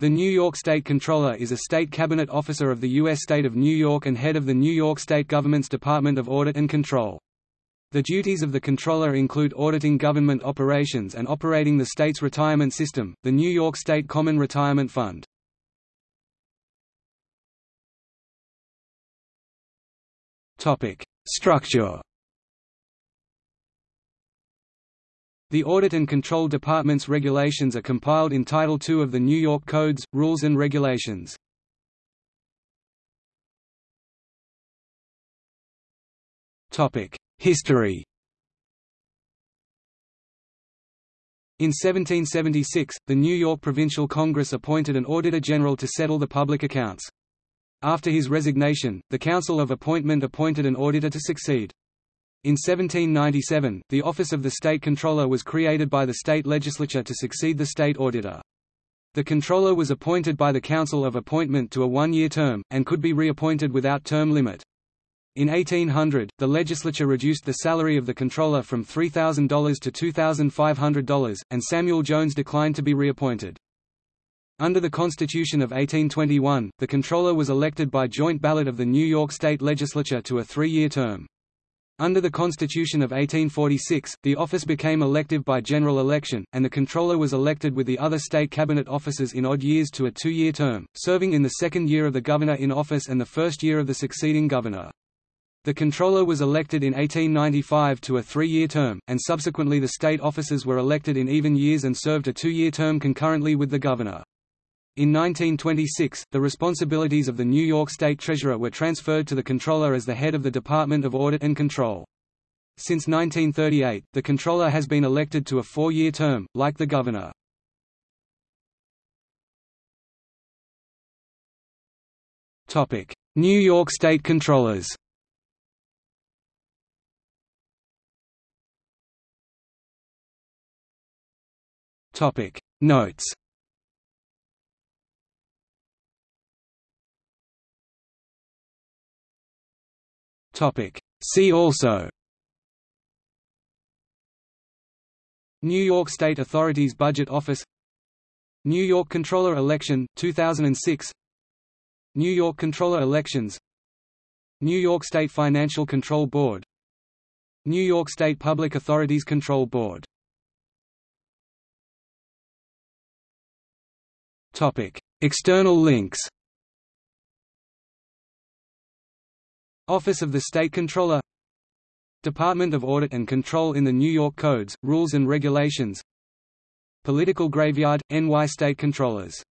The New York State Comptroller is a state cabinet officer of the U.S. state of New York and head of the New York State government's Department of Audit and Control. The duties of the Comptroller include auditing government operations and operating the state's retirement system, the New York State Common Retirement Fund. Structure The Audit and Control Department's regulations are compiled in Title II of the New York Codes, Rules and Regulations. History In 1776, the New York Provincial Congress appointed an Auditor General to settle the public accounts. After his resignation, the Council of Appointment appointed an auditor to succeed. In 1797, the office of the State Comptroller was created by the state legislature to succeed the state auditor. The Comptroller was appointed by the Council of Appointment to a one-year term, and could be reappointed without term limit. In 1800, the legislature reduced the salary of the Comptroller from $3,000 to $2,500, and Samuel Jones declined to be reappointed. Under the Constitution of 1821, the Comptroller was elected by joint ballot of the New York State Legislature to a three-year term. Under the Constitution of 1846, the office became elective by general election, and the comptroller was elected with the other state cabinet officers in odd years to a two-year term, serving in the second year of the governor in office and the first year of the succeeding governor. The comptroller was elected in 1895 to a three-year term, and subsequently the state officers were elected in even years and served a two-year term concurrently with the governor. In 1926, the responsibilities of the New York State Treasurer were transferred to the Comptroller as the head of the Department of Audit and Control. Since 1938, the Comptroller has been elected to a four-year term, like the Governor. New York State Comptrollers Notes See also New York State Authorities Budget Office New York Comptroller Election, 2006 New York Comptroller Elections New York State Financial Control Board New York State Public Authorities Control Board External links Office of the State Comptroller. Department of Audit and Control in the New York Codes, Rules and Regulations. Political Graveyard – NY State Comptrollers